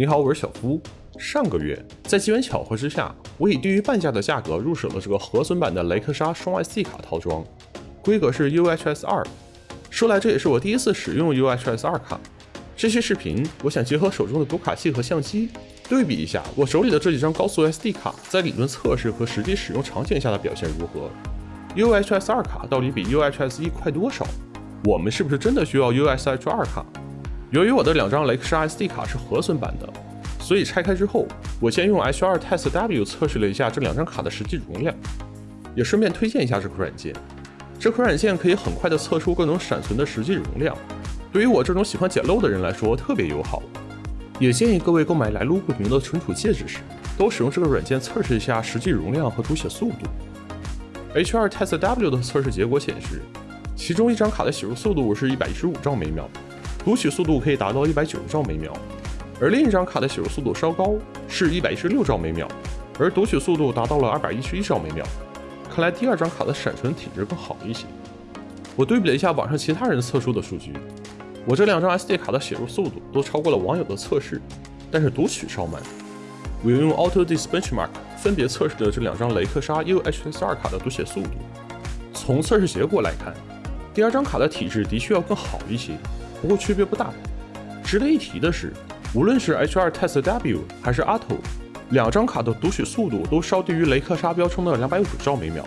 你好，我是小夫。上个月，在机缘巧合之下，我以低于半价的价格入手了这个核损版的雷克莎双 SD 卡套装，规格是 UHS 二。说来这也是我第一次使用 UHS 二卡。这期视频，我想结合手中的读卡器和相机，对比一下我手里的这几张高速 SD 卡在理论测试和实际使用场景下的表现如何。UHS 二卡到底比 UHS 一快多少？我们是不是真的需要 UHS 二卡？由于我的两张雷克沙 SD 卡是核损版的，所以拆开之后，我先用 H2 Test W 测试了一下这两张卡的实际容量，也顺便推荐一下这款软件。这款软件可以很快的测出各种闪存的实际容量，对于我这种喜欢捡漏的人来说特别友好。也建议各位购买来路不明的存储介质时，都使用这个软件测试一下实际容量和读写速度。H2 Test W 的测试结果显示，其中一张卡的写入速度是一百一十五兆每秒。读取速度可以达到一百九十兆每秒，而另一张卡的写入速度稍高，是一百一十六兆每秒，而读取速度达到了二百一十一兆每秒。看来第二张卡的闪存体质更好一些。我对比了一下网上其他人测出的数据，我这两张 SD 卡的写入速度都超过了网友的测试，但是读取稍慢。我用 AutoDis Benchmark 分别测试了这两张雷克莎 UHSR 卡的读写速度。从测试结果来看，第二张卡的体质的确要更好一些。不过区别不大。值得一提的是，无论是 H2 Test W 还是 Auto，两张卡的读取速度都稍低于雷克沙标称的两百五兆每秒。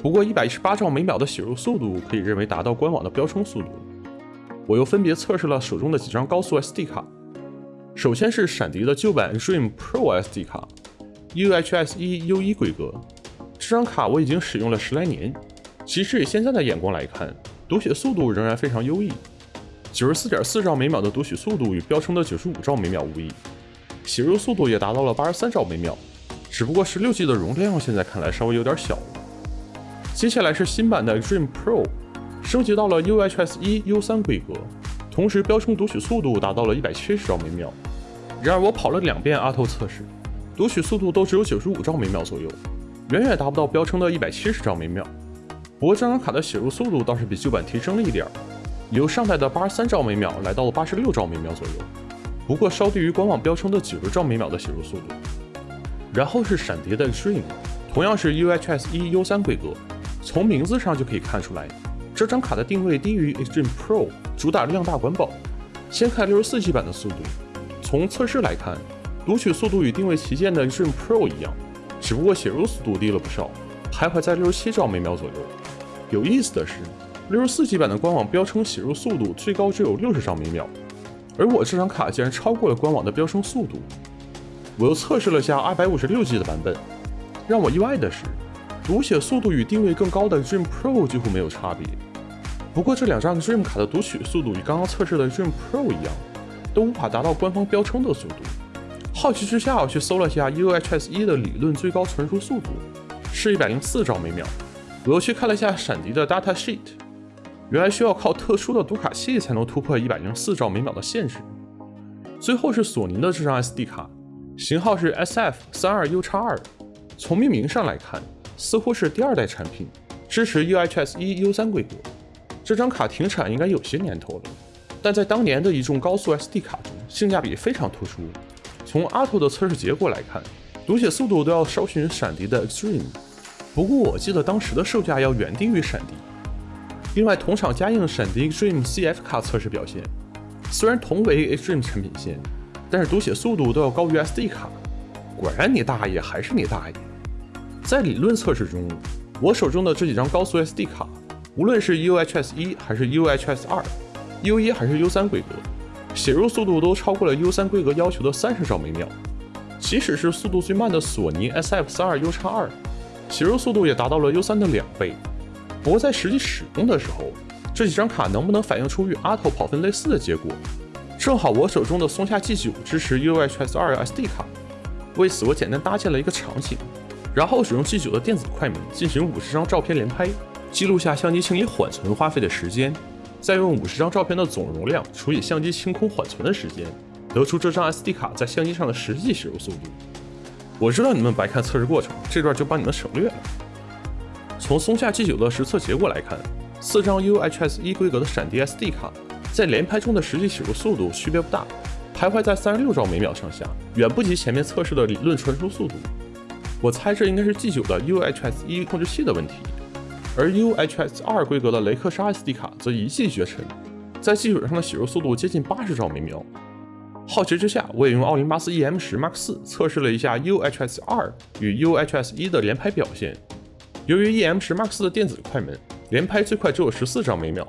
不过一百一十八兆每秒的写入速度可以认为达到官网的标称速度。我又分别测试了手中的几张高速 SD 卡。首先是闪迪的旧版 Dream Pro SD 卡，UHS 一 U1 规格。这张卡我已经使用了十来年，即使以现在的眼光来看，读写速度仍然非常优异。九十四点四兆每秒的读取速度与标称的九十五兆每秒无异，写入速度也达到了八十三兆每秒，只不过十六 G 的容量现在看来稍微有点小了。接下来是新版的 Dream Pro，升级到了 UHS 一 U 三规格，同时标称读取速度达到了一百七十兆每秒。然而我跑了两遍 Auto 测试，读取速度都只有九十五兆每秒左右，远远达不到标称的一百七十兆每秒。不过这张卡的写入速度倒是比旧版提升了一点儿。由上代的八十三兆每秒来到了八十六兆每秒左右，不过稍低于官网标称的九十兆每秒的写入速度。然后是闪迪的 Extreme，同样是 UHS 一 U 三规格，从名字上就可以看出来，这张卡的定位低于 Extreme Pro，主打量大管饱。先看六十四 G 版的速度，从测试来看，读取速度与定位旗舰的 Extreme Pro 一样，只不过写入速度低了不少，徘徊在六十七兆每秒左右。有意思的是。六十四 G 版的官网标称写入速度最高只有六十兆每秒，而我这张卡竟然超过了官网的标称速度。我又测试了下二百五十六 G 的版本，让我意外的是，读写速度与定位更高的 Dream Pro 几乎没有差别。不过这两张 Dream 卡的读取速度与刚刚测试的 Dream Pro 一样，都无法达到官方标称的速度。好奇之下，我去搜了下 UHS 一的理论最高存储速度，是一百零四兆每秒。我又去看了下闪迪的 Data Sheet。原来需要靠特殊的读卡器才能突破一百零四兆每秒的限制。最后是索尼的这张 SD 卡，型号是 SF 三二 U 叉二。从命名上来看，似乎是第二代产品，支持 UHS 一 U 三规格。这张卡停产应该有些年头了，但在当年的一众高速 SD 卡中，性价比非常突出。从 Auto 的测试结果来看，读写速度都要稍逊闪迪的 Extreme。不过我记得当时的售价要远低于闪迪。另外，同场加映闪迪 Extreme CF 卡测试表现，虽然同为 Extreme 产品线，但是读写速度都要高于 SD 卡。果然，你大爷还是你大爷！在理论测试中，我手中的这几张高速 SD 卡，无论是 UHS 一还是 UHS 二，U 一还是 U 三规格，写入速度都超过了 U 三规格要求的三十兆每秒。即使是速度最慢的索尼 SF 三二 U 叉二，写入速度也达到了 U 三的两倍。不过在实际使用的时候，这几张卡能不能反映出与 Auto 跑分类似的结果？正好我手中的松下 G9 支持 UHS 2 SD 卡，为此我简单搭建了一个场景，然后使用 G9 的电子快门进行五十张照片连拍，记录下相机清理缓存花费的时间，再用五十张照片的总容量除以相机清空缓存的时间，得出这张 SD 卡在相机上的实际使用速度。我知道你们白看测试过程，这段就帮你们省略了。从松下 G9 的实测结果来看，四张 UHS 一规格的闪迪 SD 卡在连拍中的实际写入速度区别不大，徘徊在三十六兆每秒上下，远不及前面测试的理论传输速度。我猜这应该是 G9 的 UHS 一控制器的问题，而 UHS 二规格的雷克沙 SD 卡则一骑绝尘，在 G9 上的写入速度接近八十兆每秒。好奇之下，我也用奥林巴斯 EM 十 Mark 四测试了一下 UHS 二与 UHS 一的连拍表现。由于 EM 十 Max 的电子快门，连拍最快只有十四张每秒，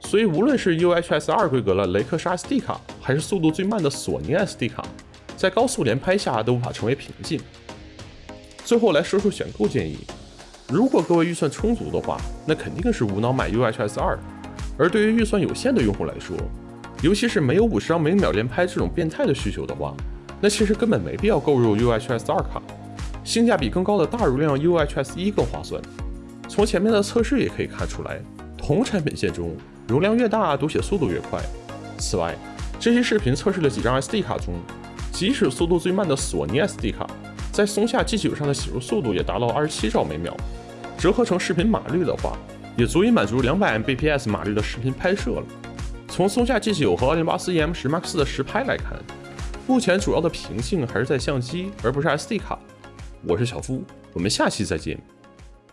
所以无论是 UHS 二规格的雷克沙 SD 卡，还是速度最慢的索尼 SD 卡，在高速连拍下都无法成为瓶颈。最后来说说选购建议，如果各位预算充足的话，那肯定是无脑买 UHS 二；而对于预算有限的用户来说，尤其是没有五十张每秒连拍这种变态的需求的话，那其实根本没必要购入 UHS 二卡，性价比更高的大容量 UHS 一更划算。从前面的测试也可以看出来，同产品线中容量越大，读写速度越快。此外，这期视频测试的几张 SD 卡中，即使速度最慢的索尼 SD 卡，在松下 G9 上的写入速度也达到二十七兆每秒，折合成视频码率的话，也足以满足两百 Mbps 码率的视频拍摄了。从松下 G9 和奥林巴斯 EM 十 Mark 四的实拍来看，目前主要的瓶颈还是在相机，而不是 SD 卡。我是小夫，我们下期再见。